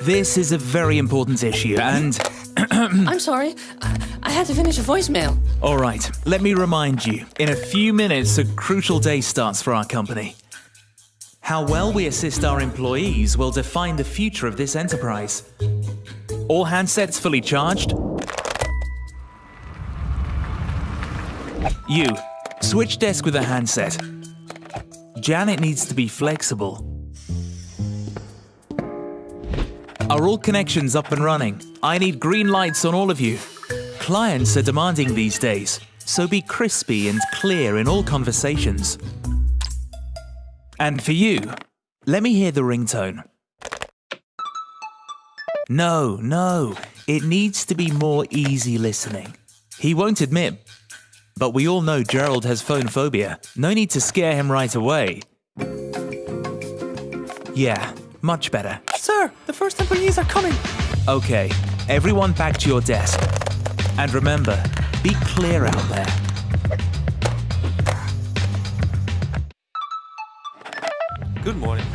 This is a very important issue, and. I'm sorry. I, I had to finish a voicemail. All right, let me remind you. In a few minutes, a crucial day starts for our company. How well we assist our employees will define the future of this enterprise. All handsets fully charged? You, switch desk with a handset. Janet needs to be flexible. Are all connections up and running? I need green lights on all of you. Clients are demanding these days, so be crispy and clear in all conversations. And for you, let me hear the ringtone. No, no, it needs to be more easy listening. He won't admit, but we all know Gerald has phone phobia. No need to scare him right away. Yeah, much better. Sir, the first employees are coming. Okay, everyone back to your desk. And remember, be clear out there. Good morning.